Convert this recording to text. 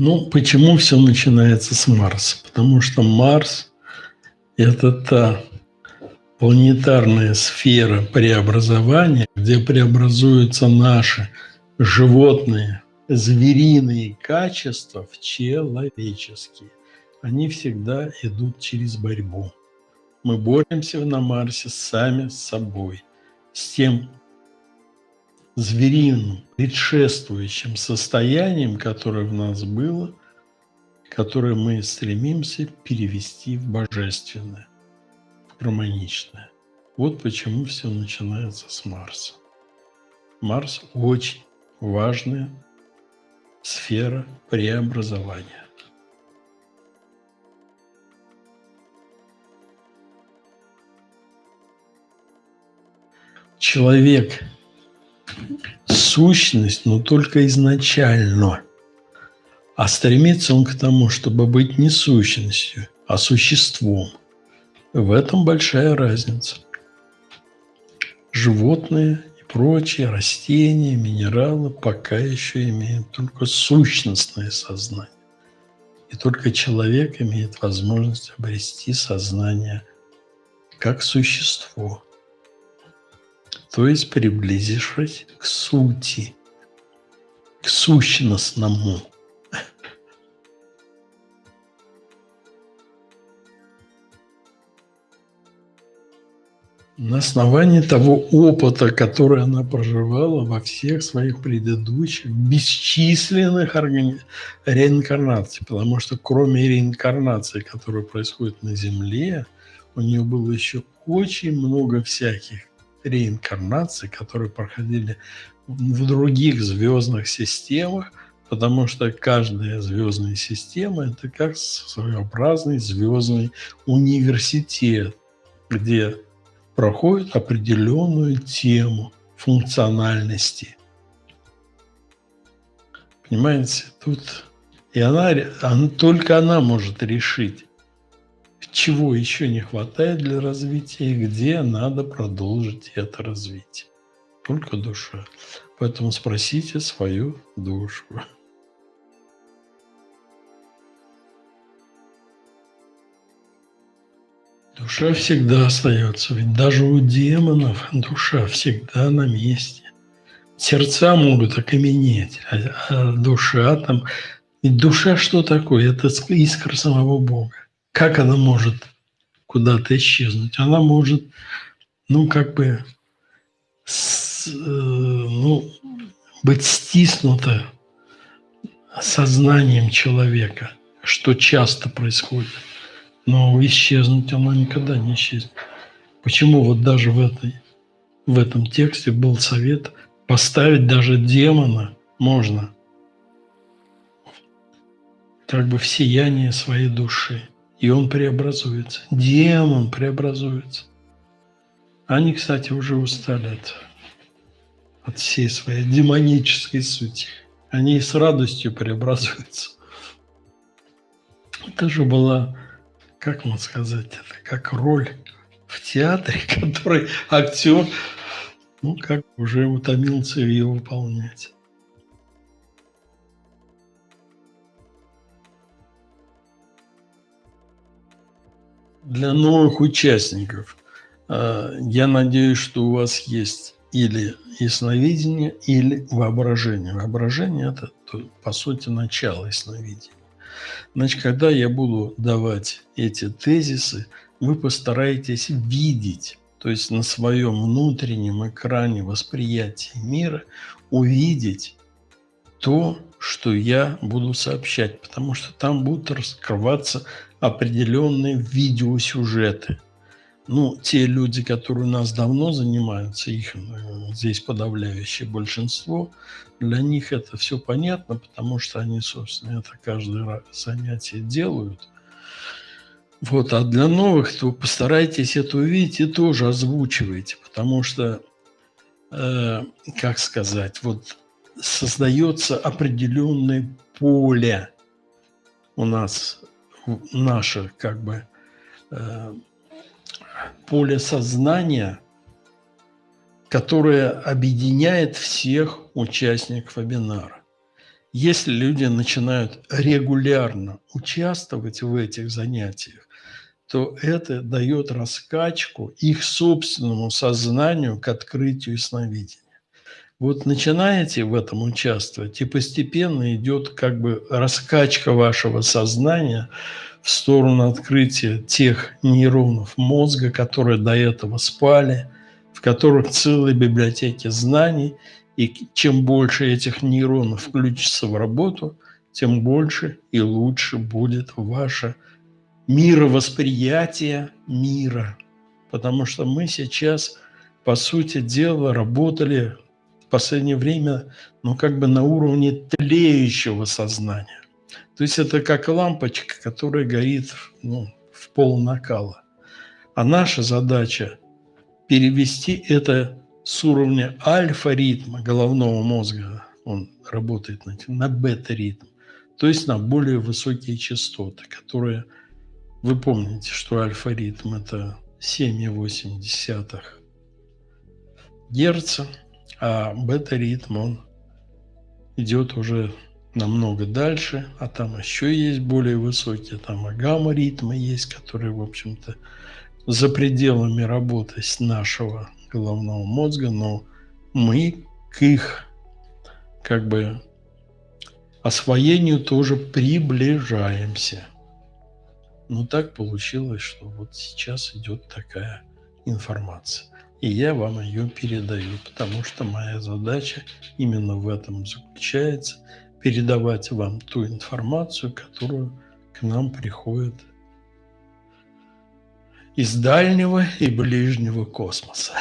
Ну, почему все начинается с Марса? Потому что Марс – это та планетарная сфера преобразования, где преобразуются наши животные, звериные качества в человеческие. Они всегда идут через борьбу. Мы боремся на Марсе сами с собой, с тем звериным, предшествующим состоянием, которое в нас было, которое мы стремимся перевести в божественное, в гармоничное. Вот почему все начинается с Марса. Марс очень важная сфера преобразования. Человек сущность, но только изначально. А стремится он к тому, чтобы быть не сущностью, а существом. В этом большая разница. Животные и прочие, растения, минералы пока еще имеют только сущностное сознание. И только человек имеет возможность обрести сознание как существо – то есть приблизившись к сути, к сущностному. На основании того опыта, который она проживала во всех своих предыдущих бесчисленных реинкарнаций, потому что кроме реинкарнации, которая происходит на Земле, у нее было еще очень много всяких реинкарнации, которые проходили в других звездных системах, потому что каждая звездная система – это как своеобразный звездный университет, где проходит определенную тему функциональности. Понимаете, тут и она, она, только она может решить, чего еще не хватает для развития и где надо продолжить это развитие. Только душа. Поэтому спросите свою душу. Душа всегда остается, ведь даже у демонов душа всегда на месте. Сердца могут окаменеть, а, а душа там... Ведь душа что такое? Это искра самого Бога как она может куда-то исчезнуть? Она может, ну, как бы, с, э, ну, быть стиснута сознанием человека, что часто происходит. Но исчезнуть она никогда не исчезнет. Почему вот даже в, этой, в этом тексте был совет поставить даже демона можно как бы в сияние своей души и он преобразуется. Демон преобразуется. Они, кстати, уже устали от, от всей своей демонической сути. Они с радостью преобразуются. Это же была, как можно сказать, это как роль в театре, который актер, ну, как уже утомился ее выполнять. Для новых участников. А, я надеюсь, что у вас есть или ясновидение, или воображение. Воображение – это, по сути, начало ясновидения. Значит, когда я буду давать эти тезисы, вы постараетесь видеть, то есть на своем внутреннем экране восприятия мира, увидеть то, что я буду сообщать, потому что там будут раскрываться определенные видеосюжеты. Ну, те люди, которые у нас давно занимаются, их здесь подавляющее большинство, для них это все понятно, потому что они, собственно, это каждое занятие делают. Вот, а для новых, то постарайтесь это увидеть и тоже озвучивайте, потому что, э, как сказать, вот создается определенное поле у нас наше как бы э, поле сознания, которое объединяет всех участников вебинара. Если люди начинают регулярно участвовать в этих занятиях, то это дает раскачку их собственному сознанию к открытию сновидения. Вот начинаете в этом участвовать, и постепенно идет как бы раскачка вашего сознания в сторону открытия тех нейронов мозга, которые до этого спали, в которых целые библиотеки знаний, и чем больше этих нейронов включится в работу, тем больше и лучше будет ваше мировосприятие мира. Потому что мы сейчас, по сути дела, работали последнее время, ну, как бы на уровне тлеющего сознания. То есть это как лампочка, которая горит ну, в пол накала. А наша задача перевести это с уровня альфа-ритма головного мозга, он работает на, на бета-ритм, то есть на более высокие частоты, которые, вы помните, что альфа-ритм – это 7,8 Герца, а бета-ритм, он идет уже намного дальше, а там еще есть более высокие, там и гамма-ритмы есть, которые, в общем-то, за пределами работы нашего головного мозга, но мы к их как бы освоению тоже приближаемся. Но так получилось, что вот сейчас идет такая информация и я вам ее передаю, потому что моя задача именно в этом заключается – передавать вам ту информацию, которую к нам приходит из дальнего и ближнего космоса.